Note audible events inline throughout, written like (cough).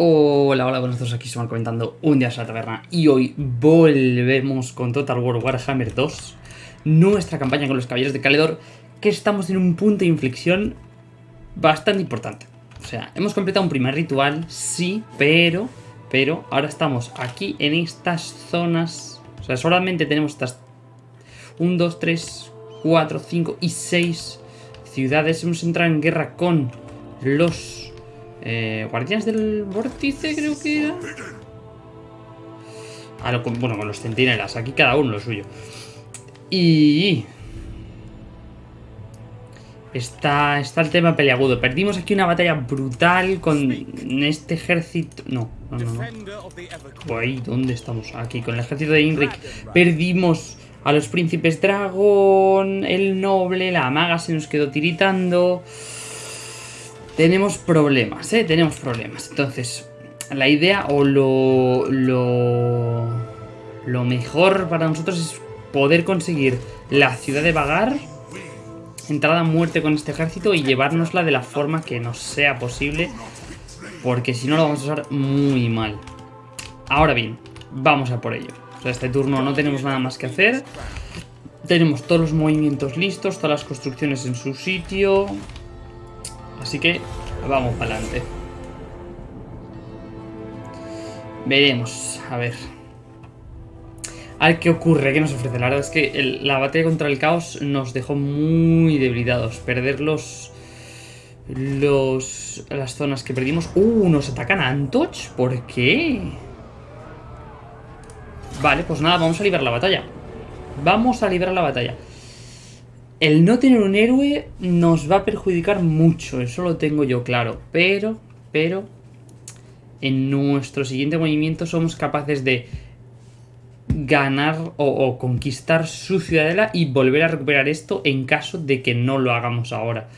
Hola, hola, buenos días, aquí estamos comentando un día a la taberna y hoy volvemos con Total War Warhammer 2 Nuestra campaña con los caballeros de Caledor Que estamos en un punto de inflexión bastante importante. O sea, hemos completado un primer ritual, sí, pero Pero ahora estamos aquí en estas zonas O sea, solamente tenemos estas 1, 2, 3, 4, 5 y 6 ciudades. Hemos entrado en guerra con los eh, Guardianes del Vórtice, creo que era. Ah, bueno, con los centinelas. Aquí cada uno lo suyo. Y... Está, está el tema peleagudo. Perdimos aquí una batalla brutal con este ejército... No, no, no. no. ¿dónde estamos? Aquí, con el ejército de Inric. Perdimos a los príncipes dragón, el noble, la maga se nos quedó tiritando tenemos problemas, ¿eh? Tenemos problemas. Entonces, la idea o lo, lo, lo mejor para nosotros es poder conseguir la ciudad de Vagar, entrada a muerte con este ejército y llevárnosla de la forma que nos sea posible, porque si no lo vamos a usar muy mal. Ahora bien, vamos a por ello. O sea, este turno no tenemos nada más que hacer. Tenemos todos los movimientos listos, todas las construcciones en su sitio. Así que vamos para adelante. Veremos, a ver. A qué ocurre, qué nos ofrece. La verdad es que la batalla contra el caos nos dejó muy debilitados. Perder los, los... las zonas que perdimos. ¡Uh! ¿Nos atacan a Antoch? ¿Por qué? Vale, pues nada, vamos a librar la batalla. Vamos a librar la batalla. El no tener un héroe nos va a perjudicar mucho, eso lo tengo yo claro. Pero, pero, en nuestro siguiente movimiento somos capaces de ganar o, conquistar su ciudadela y volver a recuperar esto en caso de que no lo hagamos ahora.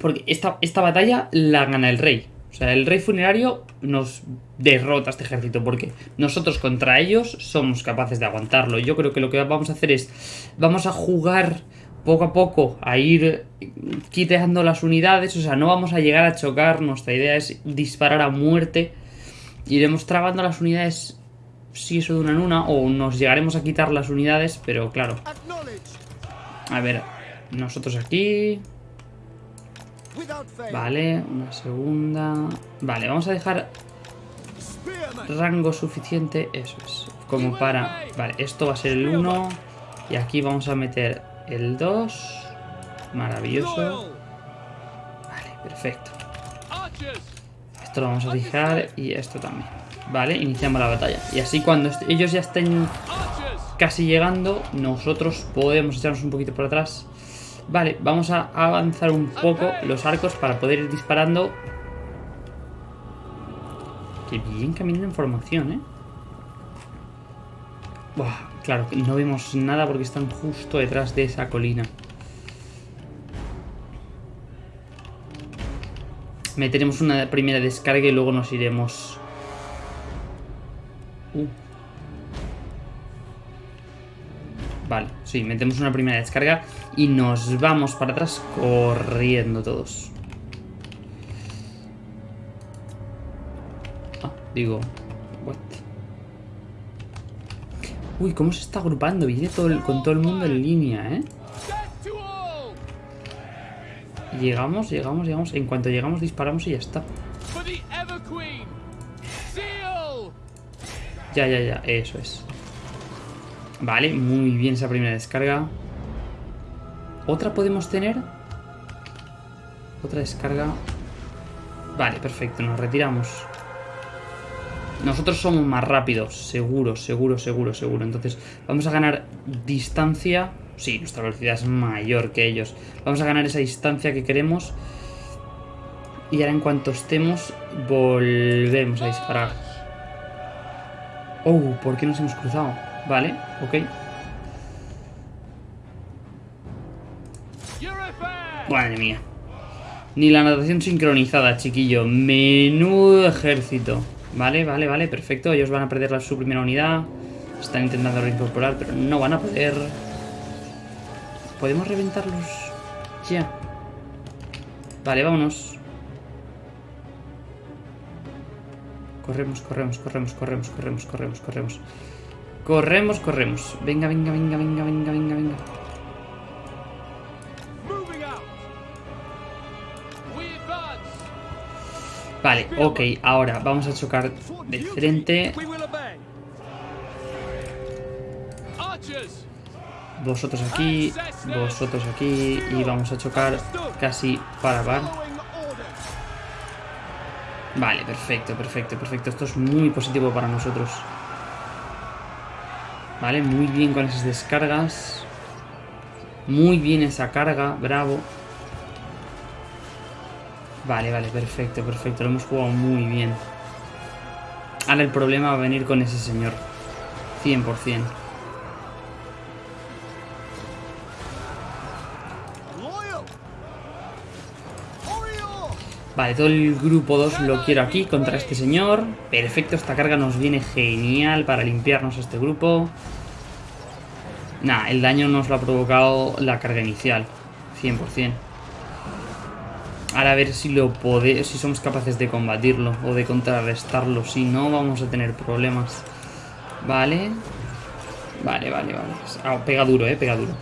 Porque esta, esta batalla la gana el rey. O sea, el rey funerario nos derrota este ejército porque nosotros contra ellos somos capaces de aguantarlo. Yo creo que lo que vamos a hacer es, vamos a jugar poco a poco a ir quitando las unidades, o sea, no vamos a llegar a chocar, nuestra idea es disparar a muerte. Iremos trabando las unidades si eso de una en una, o nos llegaremos a quitar las unidades, pero claro. A ver, nosotros aquí... Vale, una segunda... Vale, vamos a dejar rango suficiente, eso es, como para... Vale, esto va a ser el 1 y aquí vamos a meter el 2. Maravilloso. Vale, perfecto. Esto lo vamos a fijar y esto también. Vale, iniciamos la batalla. Y así cuando ellos ya estén casi llegando, nosotros podemos echarnos un poquito por atrás Vale, vamos a avanzar un poco los arcos para poder ir disparando. Qué bien caminan en formación, ¿eh? Buah, claro, no vemos nada porque están justo detrás de esa colina. Meteremos una primera descarga y luego nos iremos... Uh. Vale, sí, metemos una primera descarga y nos vamos para atrás corriendo todos. Ah, digo... What? Uy, cómo se está agrupando. Viene todo con todo el mundo en línea, ¿eh? Llegamos, llegamos, llegamos. En cuanto llegamos disparamos y ya está. Ya, ya, ya. Eso es. Vale, muy bien esa primera descarga. ¿Otra podemos tener? Otra descarga. Vale, perfecto, nos retiramos. Nosotros somos más rápidos, seguro, seguro, seguro, seguro. Entonces, vamos a ganar distancia. Sí, nuestra velocidad es mayor que ellos. Vamos a ganar esa distancia que queremos. Y ahora en cuanto estemos, volvemos a disparar. Oh, ¿por qué nos hemos cruzado? Vale, ok. Madre mía. Ni la natación sincronizada, chiquillo. Menudo ejército. Vale, vale, vale, perfecto. Ellos van a perder su primera unidad. Están intentando reincorporar, pero no van a poder. ¿Podemos reventarlos ya? Vale, vámonos. Corremos, corremos, corremos, corremos, corremos, corremos, corremos. Corremos, corremos. Venga, venga, venga, venga, venga, venga, venga. Vale, ok, ahora vamos a chocar de frente. Vosotros aquí, vosotros aquí y vamos a chocar casi para par. Vale, perfecto, perfecto, perfecto. Esto es muy positivo para nosotros. Vale, muy bien con esas descargas. Muy bien esa carga, bravo. Vale, vale, perfecto, perfecto. Lo hemos jugado muy bien. Ahora el problema va a venir con ese señor. 100%. Vale, todo el grupo 2 lo quiero aquí contra este señor. Perfecto, esta carga nos viene genial para limpiarnos este grupo. Nah, el daño nos lo ha provocado la carga inicial. 100%. Ahora a ver si lo podemos, si somos capaces de combatirlo o de contrarrestarlo. Si no, vamos a tener problemas. Vale. Vale, vale, vale. Ah, pega duro, eh, pega duro.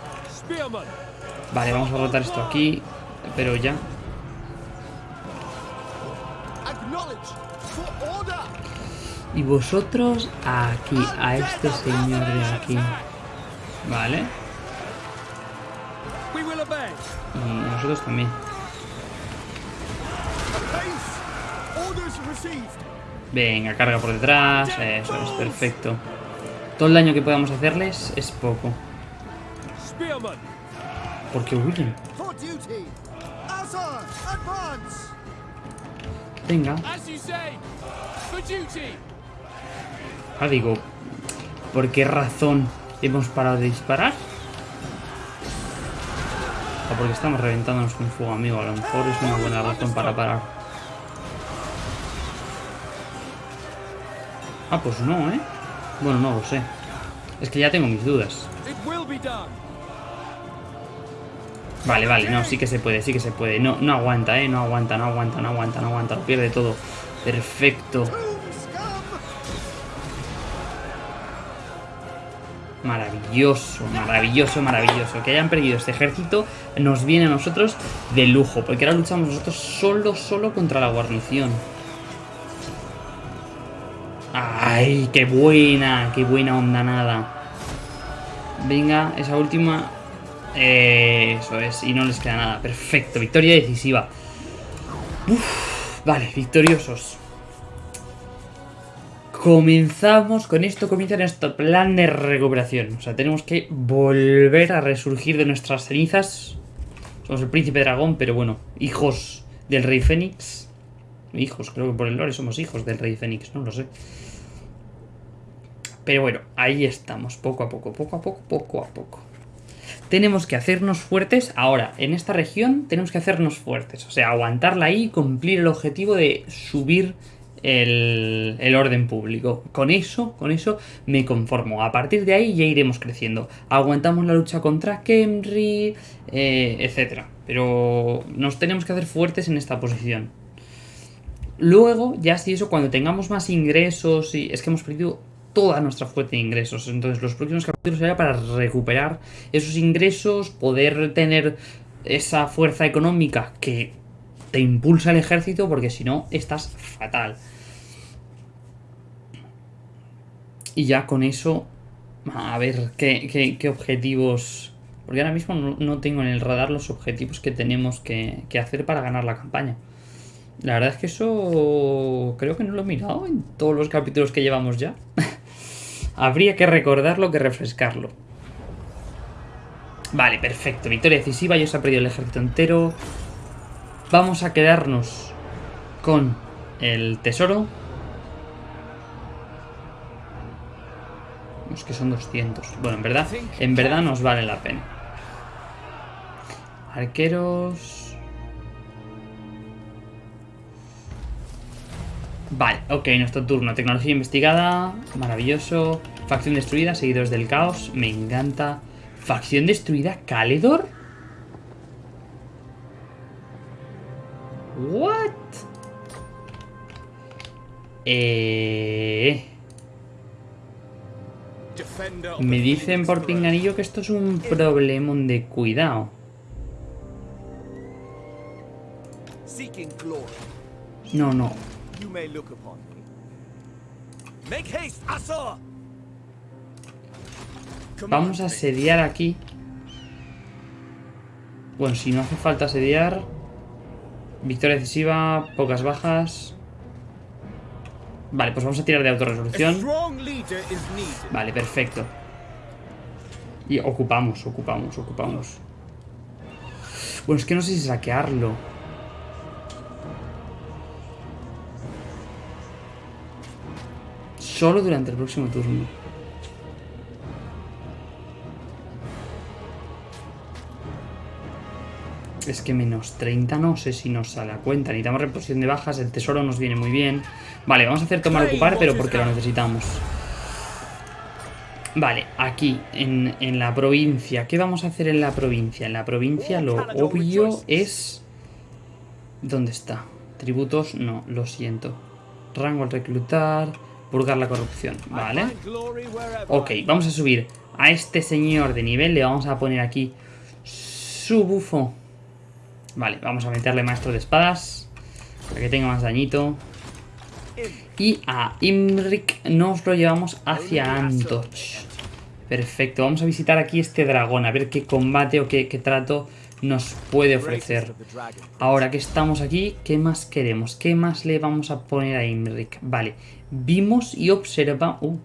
Vale, vamos a rotar esto aquí. Pero ya. Y vosotros aquí, a este señor de aquí. Vale. Y nosotros también. Venga, carga por detrás. Eso es perfecto. Todo el daño que podamos hacerles es poco. Porque huyen. Venga. Ah, digo, ¿por qué razón hemos parado de disparar? O porque estamos reventándonos con fuego amigo. A lo mejor es una buena razón para parar. Ah, pues no, ¿eh? Bueno, no lo sé. Es que ya tengo mis dudas. Vale, vale, no, sí que se puede, sí que se puede. No, no aguanta, ¿eh? No aguanta, no aguanta, no aguanta, no aguanta. Lo pierde todo. Perfecto. Maravilloso, maravilloso, maravilloso. Que hayan perdido este ejército nos viene a nosotros de lujo. Porque ahora luchamos nosotros solo, solo contra la guarnición. ¡Ay, qué buena! ¡Qué buena onda nada! Venga, esa última... eso es, y no les queda nada. Perfecto, victoria decisiva. vale, victoriosos. Comenzamos, con esto comienza nuestro plan de recuperación. O sea, tenemos que volver a resurgir de nuestras cenizas. Somos el príncipe dragón, pero bueno, hijos del rey Fénix. Hijos, creo que por el lore somos hijos del rey Fénix, no lo sé. Pero bueno, ahí estamos, poco a poco, poco a poco, poco a poco. Tenemos que hacernos fuertes. Ahora, en esta región tenemos que hacernos fuertes. O sea, aguantarla ahí y cumplir el objetivo de subir el, orden público. Con eso, con eso me conformo. A partir de ahí ya iremos creciendo. Aguantamos la lucha contra Kemri, eh, etc. Pero nos tenemos que hacer fuertes en esta posición. Luego, ya si eso, cuando tengamos más ingresos y... Es que hemos perdido toda nuestra fuente de ingresos. Entonces los próximos capítulos será para recuperar esos ingresos, poder tener esa fuerza económica que te impulsa el ejército, porque si no, estás fatal. Y ya con eso, a ver qué, qué, objetivos... Porque ahora mismo no, tengo en el radar los objetivos que tenemos que hacer para ganar la campaña. La verdad es que eso creo que no lo he mirado en todos los capítulos que llevamos ya. (laughs) Habría que recordarlo que refrescarlo. Vale, perfecto. Victoria decisiva, ya se ha perdido el ejército entero. Vamos a quedarnos con el tesoro. Es que son 200. Bueno, en verdad, en verdad nos vale la pena. Arqueros... Vale, ok, nuestro turno. Tecnología investigada, maravilloso. Facción destruida, seguidores del caos, me encanta. Facción destruida, Caledor. What? Eh... Me dicen por pinganillo que esto es un problemón de cuidado. No, no. Vamos a asediar aquí. Bueno, si no hace falta asediar. Victoria decisiva, pocas bajas. Vale, pues vamos a tirar de autorresolución. Vale, perfecto. Y ocupamos, ocupamos, ocupamos. Bueno, es que no sé si saquearlo. Solo durante el próximo turno. Es que menos 30 no sé si nos sale a cuenta. Necesitamos reposición de bajas, el tesoro nos viene muy bien. Vale, vamos a hacer tomar ocupar, pero porque lo necesitamos. Vale, aquí, en, en la provincia. ¿Qué vamos a hacer en la provincia? En la provincia lo obvio es... ¿Dónde está? Tributos, no, lo siento. Rango al reclutar, purgar la corrupción. Vale. Ok, vamos a subir a este señor de nivel. Le vamos a poner aquí su bufo. Vale, vamos a meterle maestro de espadas. Para que tenga más dañito. Y a Imrik nos lo llevamos hacia Antoch. Perfecto, vamos a visitar aquí este dragón. A ver qué combate o qué, qué trato nos puede ofrecer. Ahora que estamos aquí, ¿qué más queremos? ¿Qué más le vamos a poner a Imrik? Vale, vimos y observa... Uh,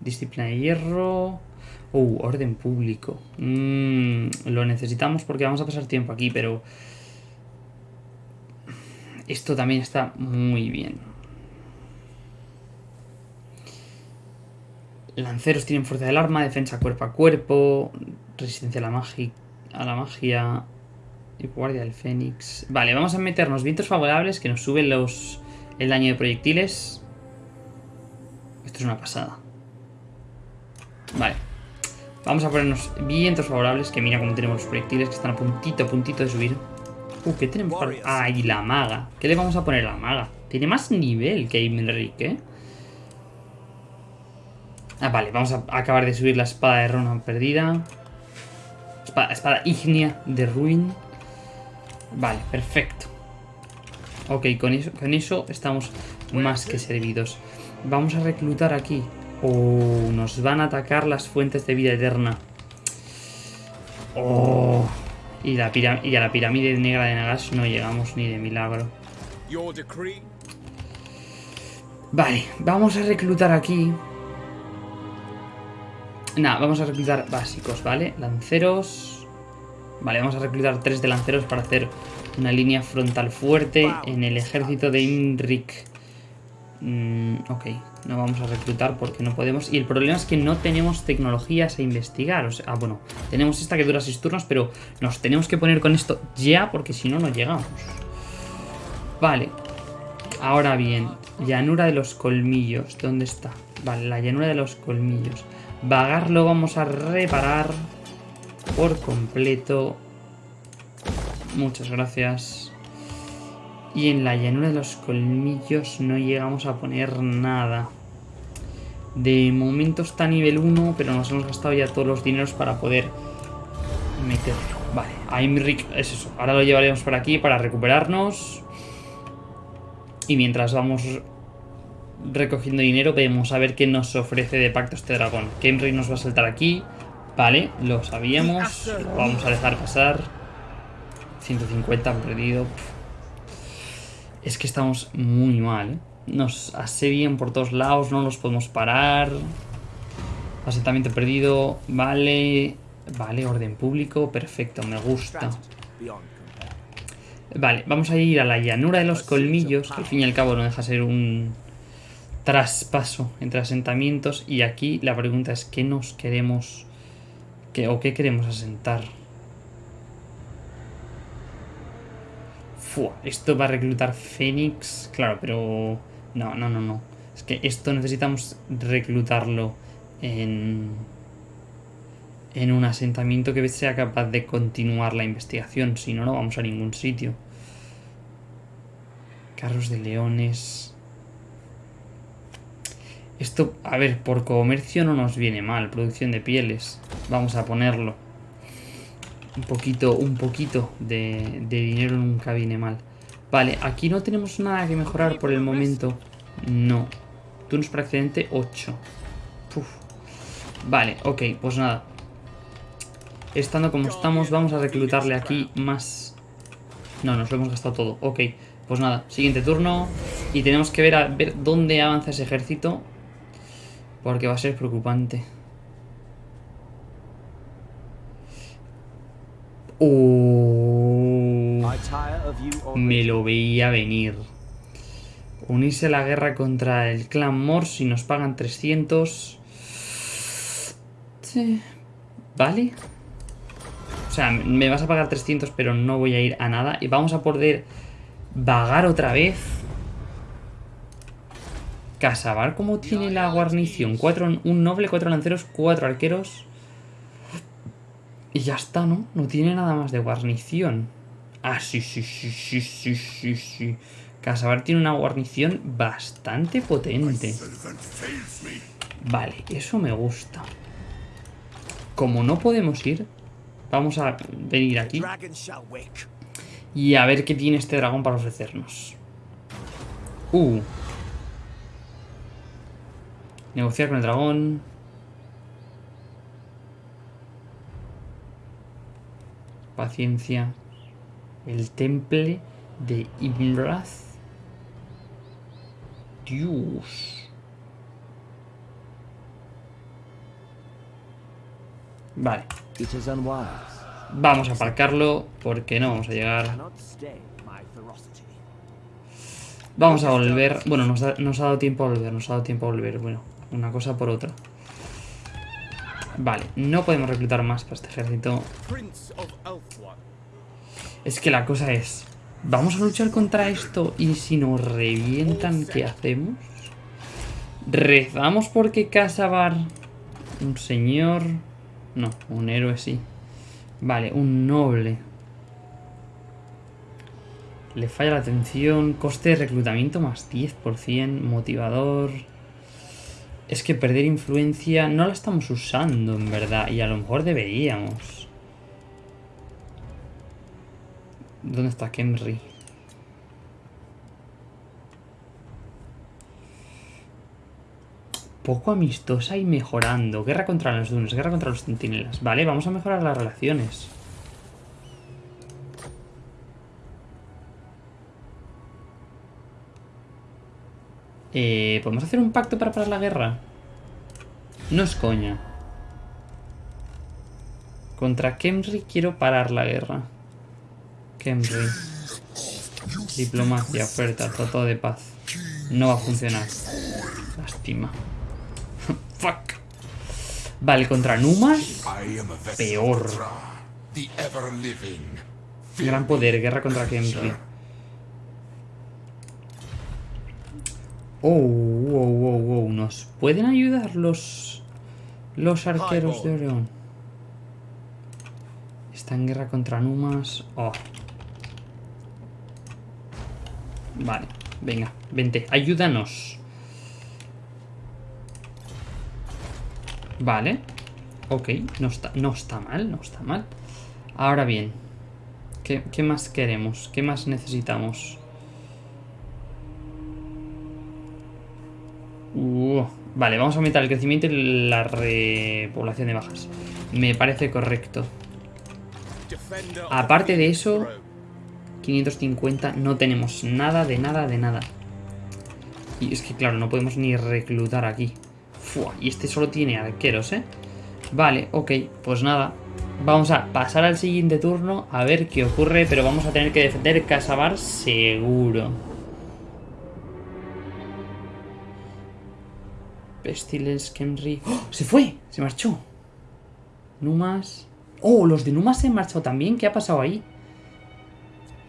disciplina de hierro... Uh, orden público. Mm, lo necesitamos porque vamos a pasar tiempo aquí, pero... Esto también está muy bien. Lanceros tienen fuerza del arma, defensa cuerpo a cuerpo, resistencia a la, magi a la magia y guardia del fénix. Vale, vamos a meternos vientos favorables que nos suben los el daño de proyectiles. Esto es una pasada. Vale. Vamos a ponernos vientos favorables, que mira cómo tenemos los proyectiles que están a puntito, a puntito de subir. Uh, ¿qué tenemos para...? Ah, y la maga. ¿Qué le vamos a poner a la maga? Tiene más nivel que Imrik, ¿eh? Ah, vale, vamos a acabar de subir la espada de Ronan perdida. Espada, espada ígnea de Ruin. Vale, perfecto. Ok, con eso, con eso estamos más que servidos. Vamos a reclutar aquí. Oh, nos van a atacar las fuentes de vida eterna. Oh. Y, la y a la pirámide negra de Nagash no llegamos ni de milagro. Vale, vamos a reclutar aquí. Nada, vamos a reclutar básicos, ¿vale? Lanceros. Vale, vamos a reclutar tres de lanceros para hacer una línea frontal fuerte en el ejército de Imrik. Mm, ok, no vamos a reclutar porque no podemos. Y el problema es que no tenemos tecnologías a investigar. O sea, ah, bueno, tenemos esta que dura 6 turnos, pero nos tenemos que poner con esto ya porque si no, no llegamos. Vale, Ahora bien, llanura de los colmillos. ¿Dónde está? Vale, la llanura de los colmillos. Vagar lo vamos a reparar por completo. Muchas gracias. Y en la llanura de los colmillos no llegamos a poner nada. De momento está a nivel 1, pero nos hemos gastado ya todos los dineros para poder meterlo. Vale, a Imrik es eso. Ahora lo llevaremos por aquí para recuperarnos. Y mientras vamos recogiendo dinero, vemos a ver qué nos ofrece de pacto este dragón. Kenry nos va a saltar aquí. Vale, lo sabíamos. Lo vamos a dejar pasar. 150 han perdido. Es que estamos muy mal, ¿eh? Nos asedian por todos lados, no los podemos parar. Asentamiento perdido. Vale. Vale, orden público. Perfecto, me gusta. Vale, vamos a ir a la llanura de los colmillos, que al fin y al cabo no deja ser un traspaso entre asentamientos. Y aquí la pregunta es: ¿qué nos queremos qué, o qué queremos asentar? Esto va a reclutar Fénix. Claro, pero. No, no, no, no. Es que esto necesitamos reclutarlo en. En un asentamiento que sea capaz de continuar la investigación. Si no, no vamos a ningún sitio. Carros de leones. Esto, a ver, por comercio no nos viene mal. Producción de pieles. Vamos a ponerlo. Un poquito, un poquito de, de dinero nunca viene mal. Vale, aquí no tenemos nada que mejorar por el momento. No. Turnos para accidente 8. Uf. Vale, ok, pues nada. Estando como estamos, vamos a reclutarle aquí más... No, nos lo hemos gastado todo. Ok, pues nada, siguiente turno. Y tenemos que ver, a, ver dónde avanza ese ejército. Porque va a ser preocupante. Uh, me lo veía venir. Unirse a la guerra contra el clan Morse y nos pagan 300. Sí. ¿Vale? O sea, me vas a pagar 300 pero no voy a ir a nada. Y vamos a poder vagar otra vez. Casabar, ¿cómo tiene la guarnición? Cuatro, un noble, cuatro lanceros, cuatro arqueros. Y ya está, ¿no? No tiene nada más de guarnición. Ah, sí, sí, sí, sí, sí, sí, sí. Casabar tiene una guarnición bastante potente. Vale, eso me gusta. Como no podemos ir, vamos a venir aquí y a ver qué tiene este dragón para ofrecernos. Uh. Negociar con el dragón. Paciencia. El temple de Imrath. Dios. Vale. Vamos a aparcarlo porque no vamos a llegar. Vamos a volver. Bueno, nos ha, nos ha dado tiempo a volver, nos ha dado tiempo a volver. Bueno, una cosa por otra. Vale, no podemos reclutar más para este ejército. Es que la cosa es... ¿Vamos a luchar contra esto y si nos revientan, qué hacemos? ¿Rezamos porque Casabar... Un señor... No, un héroe sí. Vale, un noble. Le falla la atención. Coste de reclutamiento más 10%. Motivador. Es que perder influencia no la estamos usando, en verdad. Y a lo mejor deberíamos. ¿Dónde está Kemri? Poco amistosa y mejorando. Guerra contra los dunes, guerra contra los centinelas. Vale, vamos a mejorar las relaciones. Eh, ¿Podemos hacer un pacto para parar la guerra? No es coña. Contra Kemri quiero parar la guerra. Kemri. Diplomacia, oferta, tratado de paz. No va a funcionar. Lástima. (laughs) Fuck. Vale, contra Numas. Peor. Gran poder, guerra contra Kemri. Oh, wow, wow, wow. ¿Nos pueden ayudar los, los arqueros de Oreón? Está en guerra contra Numas. Oh. Vale, venga, vente, ayúdanos. Vale. Ok, no está, no está mal, no está mal. Ahora bien, ¿qué, qué más queremos? ¿Qué más necesitamos? Uh, vale, vamos a aumentar el crecimiento y la repoblación de bajas. Me parece correcto. Aparte de eso, throne. 550, no tenemos nada de nada de nada. Y es que claro, no podemos ni reclutar aquí. Y este solo tiene arqueros, ¿eh? Vale, ok, pues nada. Vamos a pasar al siguiente turno a ver qué ocurre, pero vamos a tener que defender Casabar seguro. Pestilence, Kenry... ¡Oh! ¡Se fue! ¡Se marchó! Numas... ¡Oh! Los de Numas se han marchado también. ¿Qué ha pasado ahí?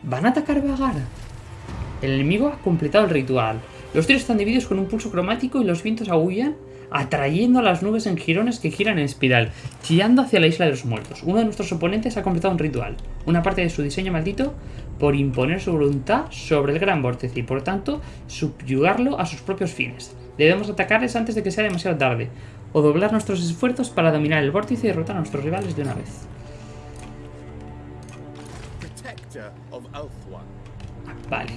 ¿Van a atacar Vagar? El enemigo ha completado el ritual. Los tiros están divididos con un pulso cromático y los vientos aullan, atrayendo a las nubes en jirones que giran en espiral, chillando hacia la isla de los muertos. Uno de nuestros oponentes ha completado un ritual, una parte de su diseño maldito, por imponer su voluntad sobre el gran vórtice y por tanto subyugarlo a sus propios fines. Debemos atacarles antes de que sea demasiado tarde. O doblar nuestros esfuerzos para dominar el vórtice y derrotar a nuestros rivales de una vez. Vale.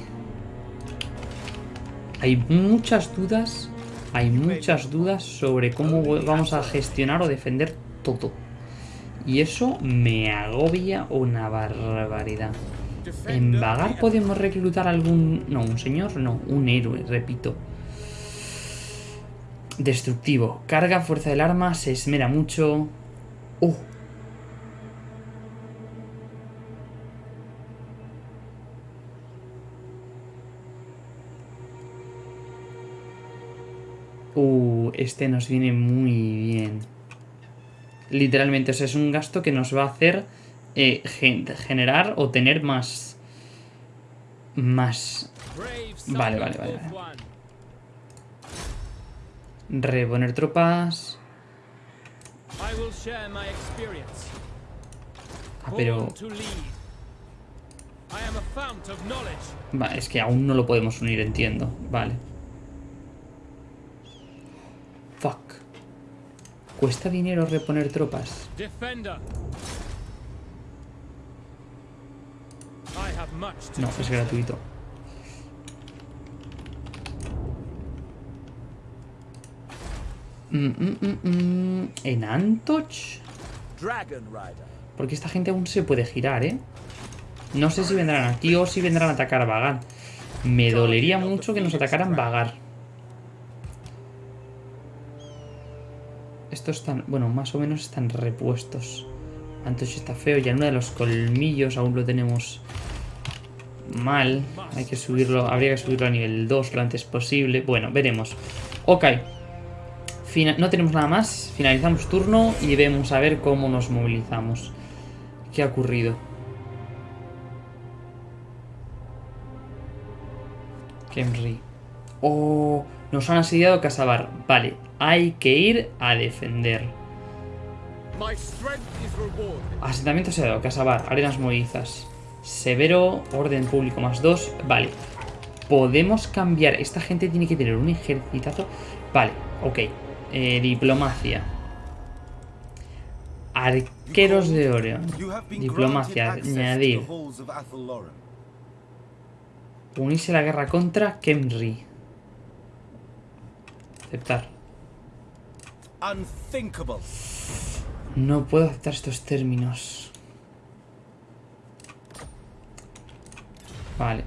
Hay muchas dudas. Hay muchas dudas sobre cómo vamos a gestionar o defender todo. Y eso me agobia una barbaridad. En Vagar podemos reclutar algún... No, un señor, no, un héroe, repito. Destructivo. Carga, fuerza del arma, se esmera mucho. Uh. Uh, este nos viene muy bien. Literalmente, o sea, es un gasto que nos va a hacer eh, gen- generar o tener más... Más... Vale, vale, vale, vale. Reponer tropas... Ah, pero... Va, es que aún no lo podemos unir, entiendo. Vale. Fuck. ¿Cuesta dinero reponer tropas? No, es gratuito. Mm, mm, mm. ¿En Antoch? Porque esta gente aún se puede girar, ¿eh? No sé si vendrán aquí o si vendrán a atacar a Vagar. Me dolería mucho que nos atacaran Vagar. Estos están... Bueno, más o menos están repuestos. Antoch está feo. Ya uno de los colmillos aún lo tenemos mal. Hay que subirlo... Habría que subirlo a nivel 2 lo antes posible. Bueno, veremos. Ok. No tenemos nada más. Finalizamos turno y vemos a ver cómo nos movilizamos. ¿Qué ha ocurrido? Kemri. Oh, nos han asediado Casabar. Vale, hay que ir a defender. Asentamiento asediado, Casabar, arenas movedizas. Severo, orden público más dos. Vale. Podemos cambiar. Esta gente tiene que tener un ejercitazo. Vale, ok. Eh, diplomacia. Arqueros de been Diplomacia, añadir. Unirse a la guerra contra Kemri. Aceptar. Unthinkable. No puedo aceptar estos términos. Vale.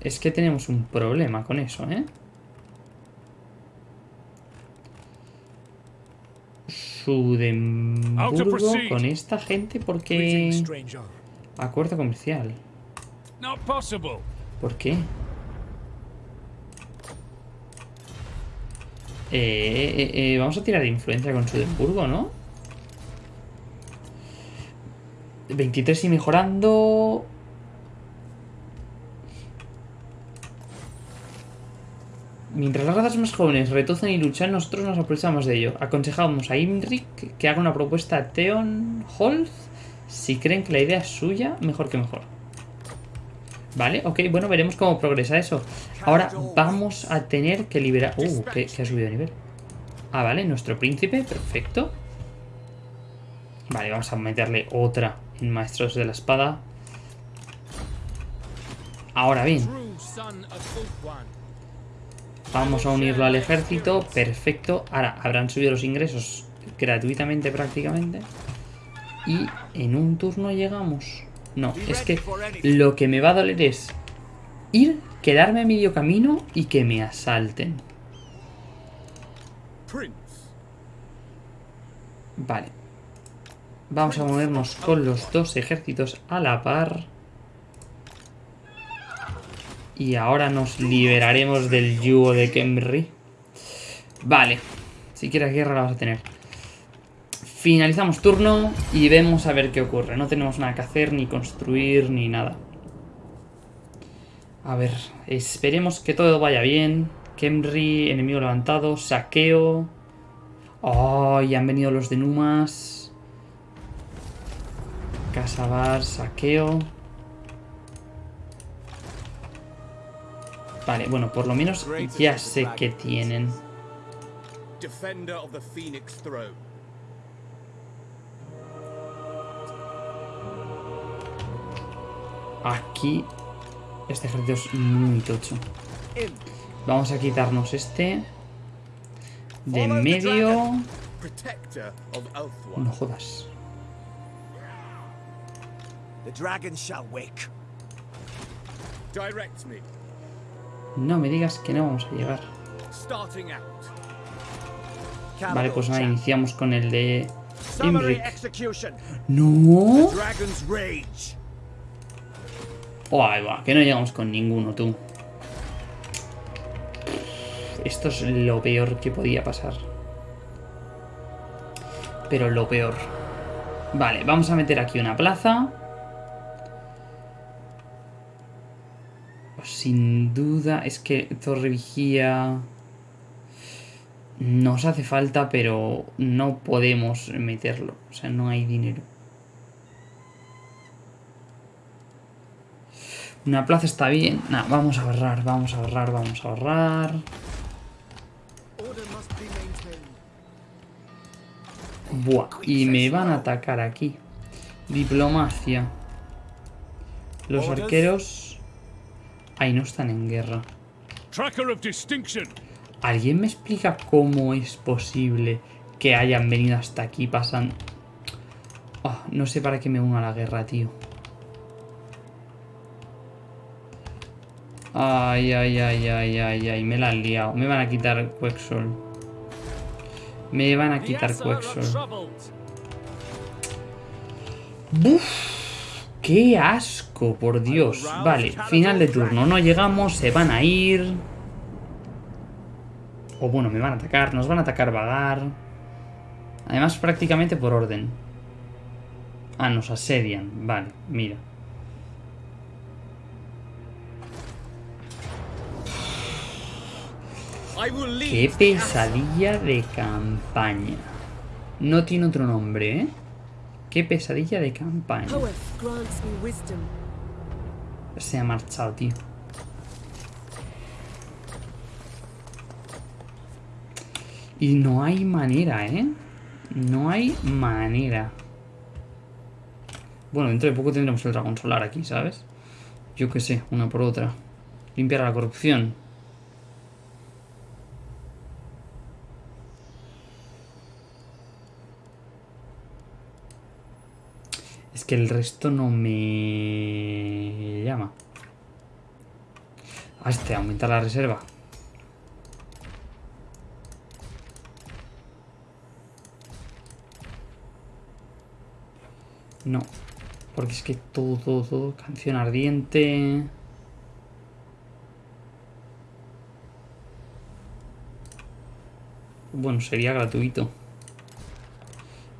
Es que tenemos un problema con eso, ¿eh? Sudemburgo con esta gente porque... Acuerdo comercial. ¿Por qué? Eh, eh, eh, vamos a tirar influencia con Sudemburgo, ¿no? 23 y mejorando... Mientras las razas más jóvenes retozan y luchan, nosotros nos aprovechamos de ello. Aconsejamos a Imric que haga una propuesta a Theon Holth. Si creen que la idea es suya, mejor que mejor. Vale, ok, bueno, veremos cómo progresa eso. Ahora vamos a tener que liberar... Uh, que, que ha subido de nivel. Ah, vale, nuestro príncipe, perfecto. Vale, vamos a meterle otra en Maestros de la Espada. Ahora bien, vamos a unirlo al ejército, perfecto. Ahora, habrán subido los ingresos gratuitamente prácticamente. Y en un turno llegamos. No, es que lo que me va a doler es ir, quedarme a medio camino y que me asalten. Vale. Vamos a movernos con los dos ejércitos a la par. Y ahora nos liberaremos del yugo de Kemri. Vale. Si quieres guerra la vas a tener. Finalizamos turno y vemos a ver qué ocurre. No tenemos nada que hacer, ni construir, ni nada. A ver, esperemos que todo vaya bien. Kemri, enemigo levantado, saqueo. Oh, y han venido los de Numas. Casabar, saqueo. Vale, bueno, por lo menos ya sé que tienen. Defender of the Phoenix Throne. Aquí este ejército es muy tocho. Vamos a quitarnos este. De medio... No jodas. The dragon shall wake. Direct me. No me digas que no vamos a llegar. Vale, pues nada, iniciamos con el de Imric. ¡No! Oh, ahí va, que no llegamos con ninguno, tú. Esto es lo peor que podía pasar. Pero lo peor. Vale, vamos a meter aquí una plaza. Sin duda, es que Torre Vigía... Nos hace falta, pero no podemos meterlo. O sea, no hay dinero. Una plaza está bien. Nah, vamos a ahorrar, vamos a ahorrar, vamos a ahorrar. Buah, y me van a atacar aquí. Diplomacia. Los arqueros... Ahí no están en guerra. ¿Alguien me explica cómo es posible que hayan venido hasta aquí pasan... Ah, no sé para qué me uno a la guerra, tío. Ay, ay, ay, ay, ay, ay, me la han liado. Me van a quitar Quexol. Me van a quitar Quexol. ¡Buf! ¡Qué asco, por Dios! Vale, final de turno. No llegamos, se van a ir. O bueno, me van a atacar. Nos van a atacar vagar. Además, prácticamente por orden. Ah, nos asedian. Vale, mira. Qué pesadilla de campaña. No tiene otro nombre, ¿eh? Qué pesadilla de campaña. Se ha marchado, tío. Y no hay manera, ¿eh? No hay manera. Bueno, dentro de poco tendremos el dragón solar aquí, ¿sabes? Yo qué sé, una por otra. Limpiar la corrupción. Que el resto no me llama. A este, aumentar la reserva. No. Porque es que todo, todo, todo. Canción ardiente. Bueno, sería gratuito.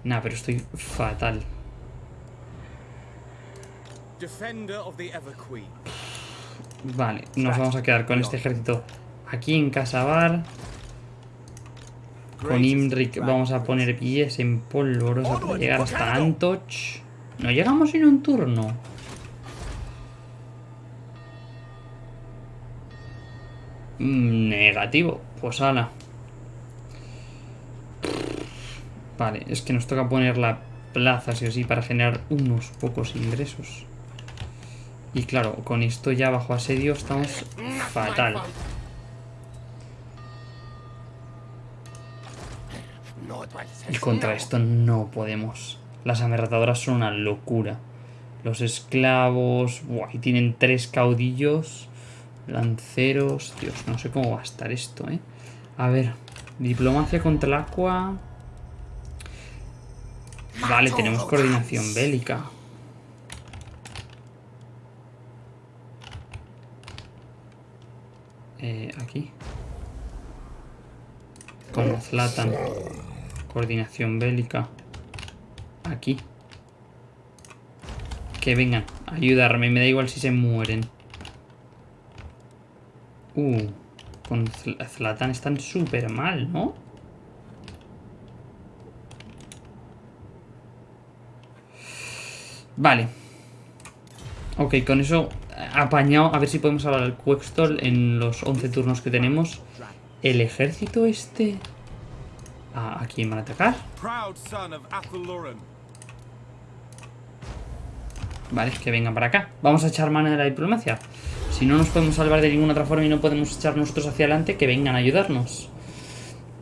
Nah, pero estoy fatal. defender of the Everqueen. Vale, nos vamos a quedar con este ejército aquí en Casabar. Con Imric vamos a poner pies en polvorosa para llegar hasta Antoch. No llegamos en un turno. Mm, Negativo. Pues ala. Vale, es que nos toca poner la plaza sí o sí para generar unos pocos ingresos. Y claro, con esto ya bajo asedio estamos fatal. Y contra esto no podemos. Las amerratadoras son una locura. Los esclavos... Buah, y tienen tres caudillos. Lanceros... Dios, no sé cómo va a estar esto, ¿eh? A ver. Diplomacia contra el agua... Vale, tenemos coordinación bélica. Aquí. Con Zlatan. Coordinación bélica. Aquí. Que vengan a ayudarme. Me da igual si se mueren. Uh. Con Zl- Zlatan están súper mal, ¿no? Vale. Ok, con eso apañado. A ver si podemos hablar al Quextol en los 11 turnos que tenemos. El ejército este... ¿A, a quién van a atacar? Vale, que vengan para acá. Vamos a echar mano de la diplomacia. Si no nos podemos salvar de ninguna otra forma y no podemos echar nosotros hacia adelante, que vengan a ayudarnos.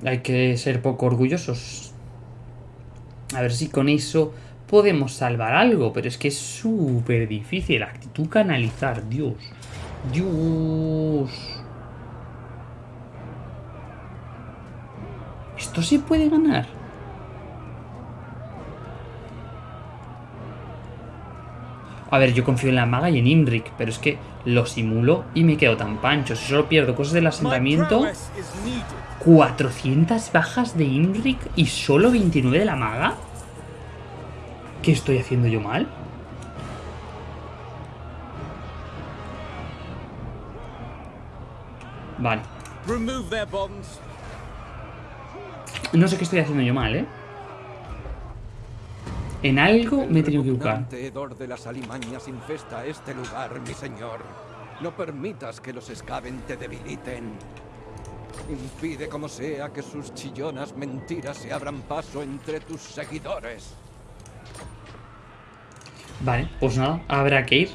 Hay que ser poco orgullosos. A ver si con eso podemos salvar algo, pero es que es súper difícil. Actitud canalizar, Dios. Dios. ¿Esto se puede ganar? A ver, yo confío en la maga y en Imrik, pero es que lo simulo y me quedo tan pancho. Si solo pierdo cosas del asentamiento, prowess is needed. 400 bajas de Imrik y solo 29 de la maga. ¿Qué estoy haciendo yo mal? Vale. Remove their bonds. No sé qué estoy haciendo yo mal, ¿eh? En algo me he tenido que repugnante hedor de las alimañas infesta este lugar, mi señor. No permitas que los escaben te debiliten. Impide como sea que sus chillonas mentiras se abran paso entre tus seguidores. Vale, pues nada, habrá que ir.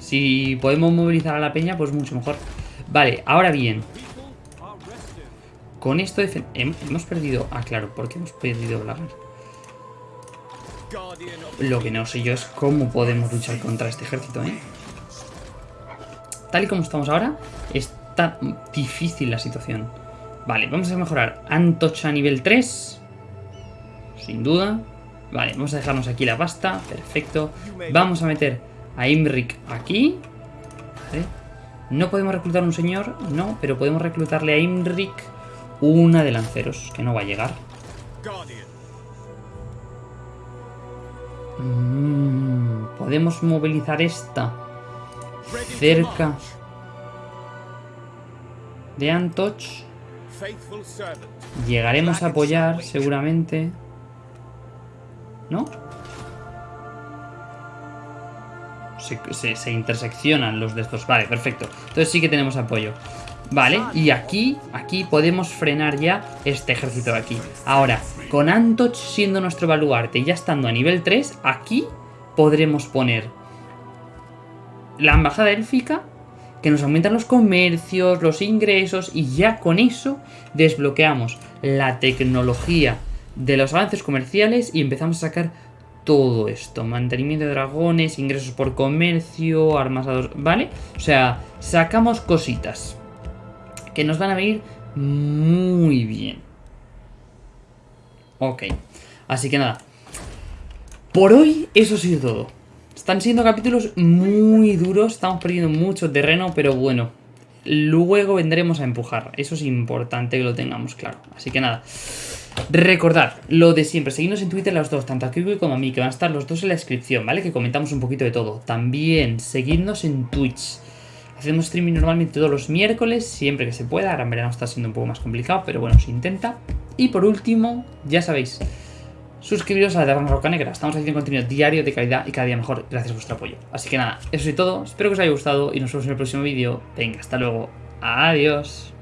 Si podemos movilizar a la peña, pues mucho mejor. Vale, ahora bien. Con esto hemos perdido... Ah, claro, ¿por qué hemos perdido Blagar? Lo que no sé yo es cómo podemos luchar contra este ejército, ¿eh? Tal y como estamos ahora, está difícil la situación. Vale, vamos a mejorar Antoch a nivel 3. Sin duda. Vale, vamos a dejarnos aquí la pasta. Perfecto. Vamos a meter a Imrik aquí. Vale. No podemos reclutar un señor, no, pero podemos reclutarle a Imrik una de lanceros, que no va a llegar. Mm, podemos movilizar esta cerca de Antoch. Llegaremos a apoyar seguramente. ¿No? Se, se- se interseccionan los de estos. Vale, perfecto. Entonces sí que tenemos apoyo. Vale, y aquí, aquí podemos frenar ya este ejército de aquí. Ahora, con Antoch siendo nuestro baluarte y ya estando a nivel 3, aquí podremos poner la embajada élfica, que nos aumentan los comercios, los ingresos, y ya con eso desbloqueamos la tecnología de los avances comerciales y empezamos a sacar todo esto. Mantenimiento de dragones, ingresos por comercio, armas a dos... ¿Vale? O sea, sacamos cositas que nos van a venir muy bien. Ok. Así que nada. Por hoy eso ha sido todo. Están siendo capítulos muy duros, estamos perdiendo mucho terreno, pero bueno. Luego vendremos a empujar. Eso es importante que lo tengamos claro. Así que nada. Recordad lo de siempre, seguidnos en Twitter los dos, tanto a Kiwi como a mí, que van a estar los dos en la descripción, ¿vale? Que comentamos un poquito de todo. También seguidnos en Twitch. Hacemos streaming normalmente todos los miércoles, siempre que se pueda. Ahora en verano está siendo un poco más complicado, pero bueno, se intenta. Y por último, ya sabéis, suscribiros a la Taberna Roca Negra. Estamos haciendo contenido diario de calidad y cada día mejor gracias a vuestro apoyo. Así que nada, eso es todo. Espero que os haya gustado y nos vemos en el próximo vídeo. Venga, hasta luego. Adiós.